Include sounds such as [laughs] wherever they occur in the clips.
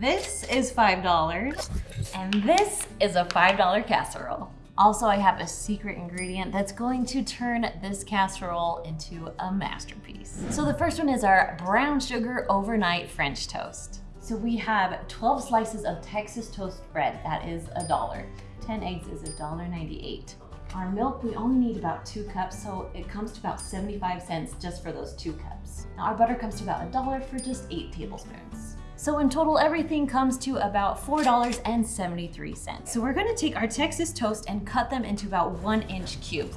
This is $5. And this is a $5 casserole. Also, I have a secret ingredient that's going to turn this casserole into a masterpiece. So the first one is our brown sugar overnight French toast. So we have 12 slices of Texas toast bread. That is a dollar. 10 eggs is $1.98. Our milk, we only need about two cups, so it comes to about 75 cents just for those two cups. Now our butter comes to about a dollar for just eight tablespoons. So in total, everything comes to about $4.73. So we're gonna take our Texas toast and cut them into about one inch cubes.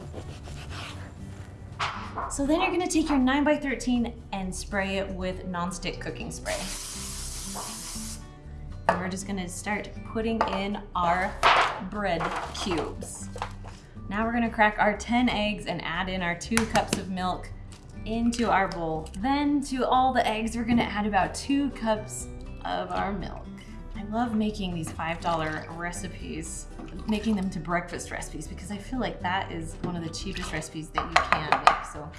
So then you're gonna take your 9 by 13 and spray it with nonstick cooking spray. And we're just gonna start putting in our bread cubes. Now we're gonna crack our 10 eggs and add in our two cups of milk into our bowl. Then to all the eggs, we're gonna add about two cups of our milk. I love making these $5 recipes, making them to breakfast recipes because I feel like that is one of the cheapest recipes that you can make. So,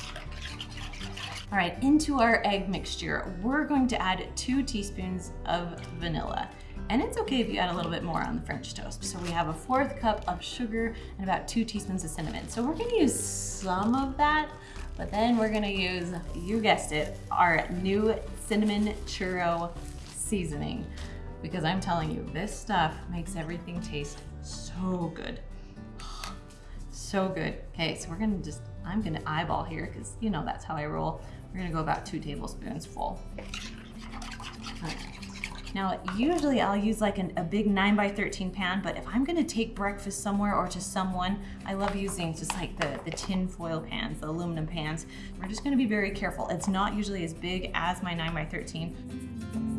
all right, into our egg mixture, we're going to add two teaspoons of vanilla. And it's okay if you add a little bit more on the French toast. So we have a fourth cup of sugar and about two teaspoons of cinnamon. So we're gonna use some of that, but then we're gonna use, you guessed it, our new cinnamon churro seasoning. Because I'm telling you, this stuff makes everything taste so good. So good. Okay, so we're gonna just, I'm gonna eyeball here because you know that's how I roll. We're gonna go about two tablespoons full. Now, usually I'll use like an, a big 9 by 13 pan, but if I'm gonna take breakfast somewhere or to someone, I love using just like the, the tin foil pans, the aluminum pans. We're just gonna be very careful. It's not usually as big as my 9 by 13.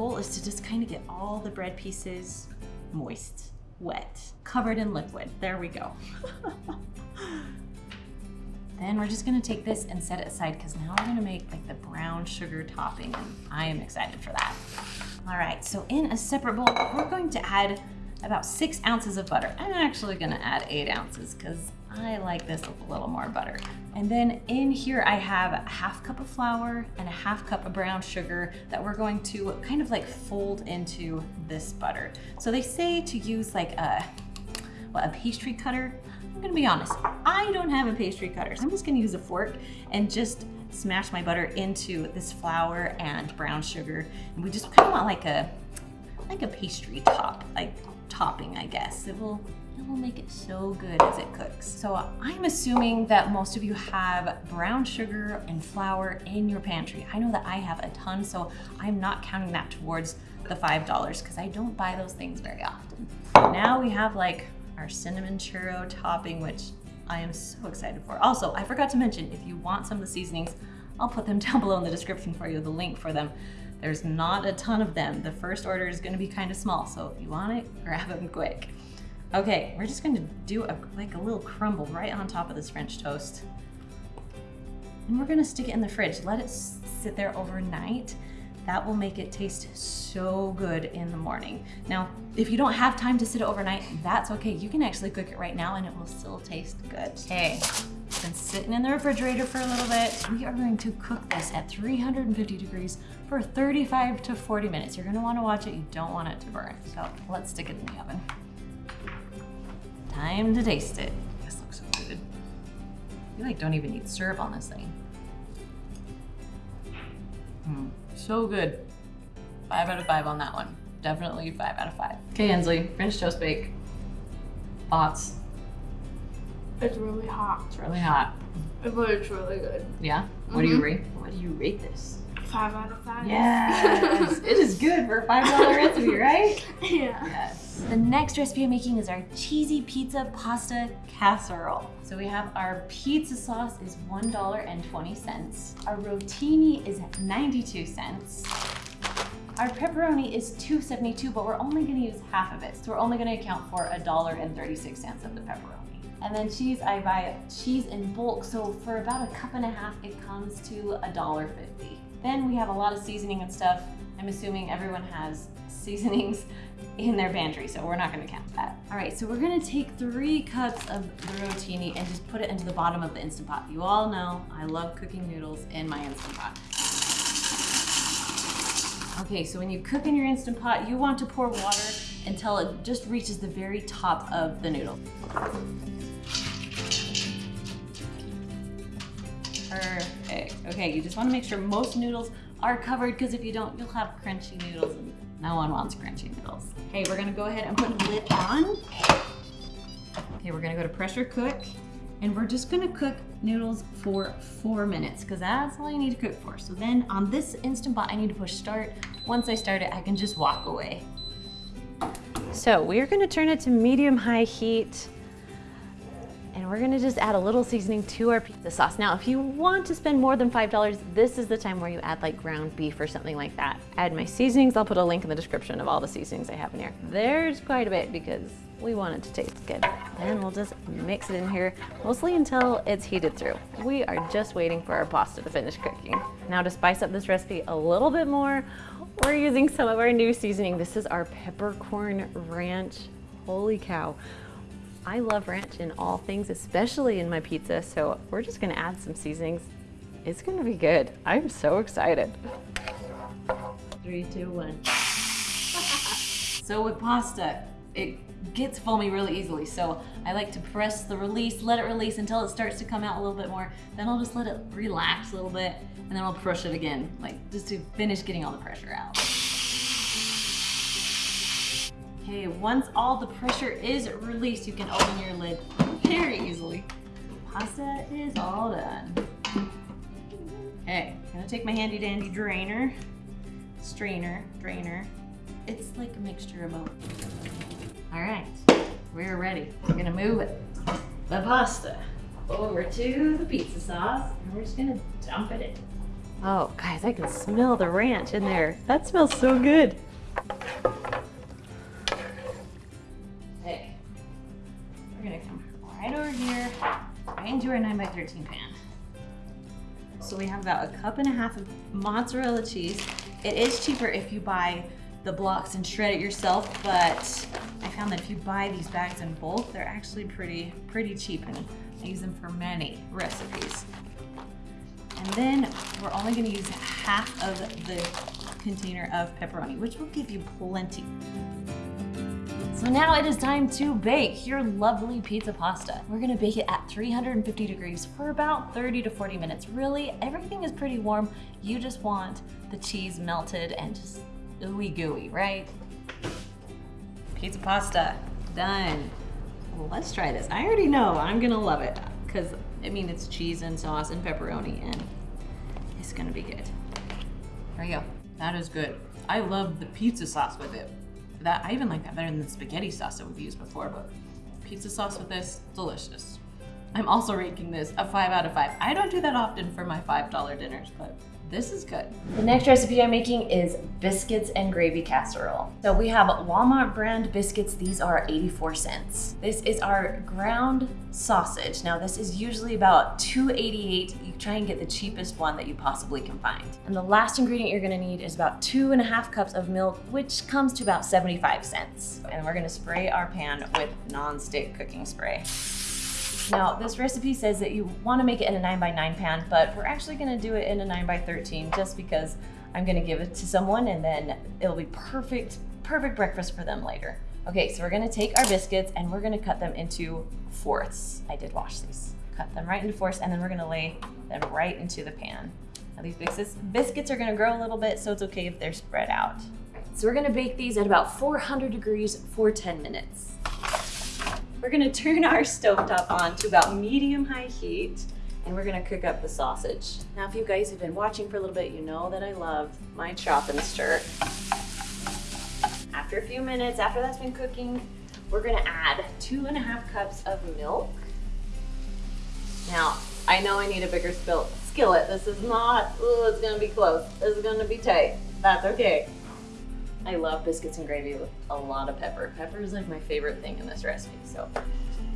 Goal is to just kind of get all the bread pieces moist, wet, covered in liquid. There we go. [laughs] Then we're just gonna take this and set it aside because now we're gonna make like the brown sugar topping and I am excited for that. All right, so in a separate bowl, we're going to add about six ounces of butter. I'm actually gonna add eight ounces because I like this with a little more butter. And then in here I have a half cup of flour and a half cup of brown sugar that we're going to kind of like fold into this butter. So they say to use like a, what, a pastry cutter I'm gonna be honest, I don't have a pastry cutter. So I'm just gonna use a fork and just smash my butter into this flour and brown sugar. And we just kind of want like a, like a pastry top, like topping, I guess. It will, it will make it so good as it cooks. So I'm assuming that most of you have brown sugar and flour in your pantry. I know that I have a ton, so I'm not counting that towards the $5 because I don't buy those things very often. Now we have like our cinnamon churro topping, which I am so excited for. Also, I forgot to mention, if you want some of the seasonings, I'll put them [laughs] down below in the description for you, the link for them. There's not a ton of them. The first order is gonna be kind of small, so if you want it, grab them quick. Okay, we're just gonna do a, like a little crumble right on top of this French toast. And we're gonna stick it in the fridge. Let it sit there overnight that will make it taste so good in the morning. Now, if you don't have time to sit it overnight, that's okay. You can actually cook it right now and it will still taste good. Okay, been sitting in the refrigerator for a little bit. We are going to cook this at 350 degrees for 35 to 40 minutes. You're gonna wanna watch it. You don't want it to burn. So let's stick it in the oven. Time to taste it. This looks so good. You like don't even need syrup on this thing. Hmm. So good. Five out of five on that one. Definitely five out of five. Okay, Ensley, French toast bake. Thoughts? It's really hot. It's really hot. But it's really good. Yeah? What mm -hmm. do you mm-hmm. rate? What do you rate this? Five out of five. Yes! [laughs] it is good for a $5 recipe, right? [laughs] Yeah. Yes. The next recipe I'm making is our cheesy pizza pasta casserole. So we have our pizza sauce is $1.20. Our rotini is 92 cents. Our pepperoni is $2.72, but we're only gonna use half of it. So we're only gonna account for $1.36 of the pepperoni. And then cheese, I buy cheese in bulk. So for about a cup and a half, it comes to $1.50. Then we have a lot of seasoning and stuff. I'm assuming everyone has [laughs] seasonings in their pantry, so we're not gonna count that. All right, so we're gonna take three cups of the rotini and just put it into the bottom of the Instant Pot. You all know I love cooking noodles in my Instant Pot. Okay, so when you cook in your Instant Pot, you want to pour water until it just reaches the very top of the noodle. Okay, you just want to make sure most noodles are covered because if you don't, you'll have crunchy noodles and no one wants crunchy noodles. Okay, we're gonna go ahead and put the lid on. Okay, we're gonna go to pressure cook and we're just gonna cook noodles for four minutes because that's all you need to cook for. So then on this Instant Pot, I need to push start. Once I start it, I can just walk away. So we're gonna turn it to medium high heat and we're gonna just add a little seasoning to our pizza sauce. Now, if you want to spend more than $5, this is the time where you add like ground beef or something like that. Add my seasonings. I'll put a link in the description of all the seasonings I have in here. There's quite a bit because we want it to taste good. Then we'll just mix it in here, mostly until it's heated through. We are just waiting for our pasta to finish cooking. Now to spice up this recipe a little bit more, we're using some of our new seasoning. This is our peppercorn ranch. Holy cow. I love ranch in all things, especially in my pizza, so we're just gonna add some seasonings. It's gonna be good. I'm so excited. Three, two, one. [laughs] so with pasta, it gets foamy really easily. So I like to press the release, let it release until it starts to come out a little bit more. Then I'll just let it relax a little bit and then I'll push it again, like just to finish getting all the pressure out. Okay, once all the pressure is released, you can open your lid very easily. Pasta is all done. Okay, I'm gonna take my handy dandy drainer, strainer, drainer. It's like a mixture of both. All right, we're ready. We're gonna move it, the pasta over to the pizza sauce, and we're just gonna dump it in. Oh, guys, I can smell the ranch in there. That smells so good. Into our 9x13 pan. So we have about a cup and a half of mozzarella cheese. It is cheaper if you buy the blocks and shred it yourself, but I found that if you buy these bags in bulk, they're actually pretty, pretty cheap and I use them for many recipes. And then we're only gonna use half of the container of pepperoni, which will give you plenty. So now it is time to bake your lovely pizza pasta. We're gonna bake it at 350 degrees for about 30 to 40 minutes. Really, everything is pretty warm. You just want the cheese melted and just ooey gooey, right? Pizza pasta, done. Well, let's try this. I already know I'm gonna love it because I mean it's cheese and sauce and pepperoni and it's gonna be good. There you go. That is good. I love the pizza sauce with it. That I even like that better than the spaghetti sauce that we've used before, but pizza sauce with this, delicious. I'm also ranking this a five out of five. I don't do that often for my $5 dinners, but this is good. The next recipe I'm making is biscuits and gravy casserole. So we have Walmart brand biscuits. These are 84 cents. This is our ground sausage. Now this is usually about 288. You try and get the cheapest one that you possibly can find. And the last ingredient you're gonna need is about two and a half cups of milk, which comes to about 75 cents. And we're gonna spray our pan with non-stick cooking spray. Now, this recipe says that you want to make it in a 9x9 pan, but we're actually going to do it in a 9x13 just because I'm going to give it to someone and then it'll be perfect, perfect breakfast for them later. Okay, so we're going to take our biscuits and we're going to cut them into fourths. I did wash these. Cut them right into fourths and then we're going to lay them right into the pan. Now, these biscuits, biscuits are going to grow a little bit, so it's okay if they're spread out. So we're going to bake these at about 400 degrees for 10 minutes. We're gonna turn our stovetop on to about medium-high heat and we're gonna cook up the sausage. Now, if you guys have been watching for a little bit, you know that I love my chop and stir. After a few minutes, after that's been cooking, we're gonna add two and a half cups of milk. Now, I know I need a bigger skillet. This is not, oh, it's gonna be close. This is gonna be tight. That's okay. I love biscuits and gravy with a lot of pepper. Pepper is like my favorite thing in this recipe, so.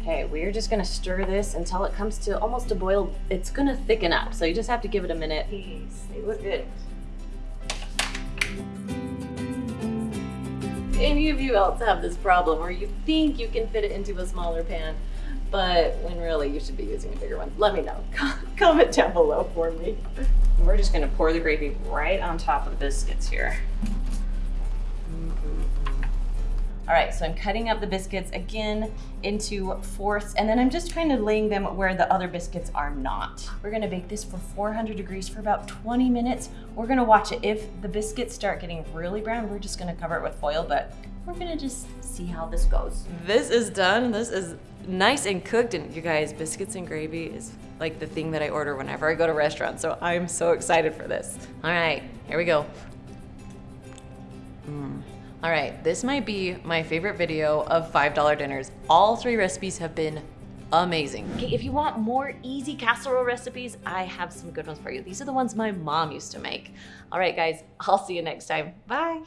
Okay, we're just gonna stir this until it comes to almost a boil. It's gonna thicken up, so you just have to give it a minute. Please, they look good. Any of you else have this problem where you think you can fit it into a smaller pan, but when really you should be using a bigger one? Let me know. [laughs] Comment down below for me. We're just gonna pour the gravy right on top of the biscuits here. All right, so I'm cutting up the biscuits again into fourths, and then I'm just kind of laying them where the other biscuits are not. We're gonna bake this for 400 degrees for about 20 minutes. We're gonna watch it. If the biscuits start getting really brown, we're just gonna cover it with foil, but we're gonna just see how this goes. This is done. This is nice and cooked, and you guys, biscuits and gravy is like the thing that I order whenever I go to restaurants, so I'm so excited for this. All right, here we go. Mm. All right, this might be my favorite video of $5 dinners. All three recipes have been amazing. Okay, if you want more easy casserole recipes, I have some good ones for you. These are the ones my mom used to make. All right, guys, I'll see you next time. Bye.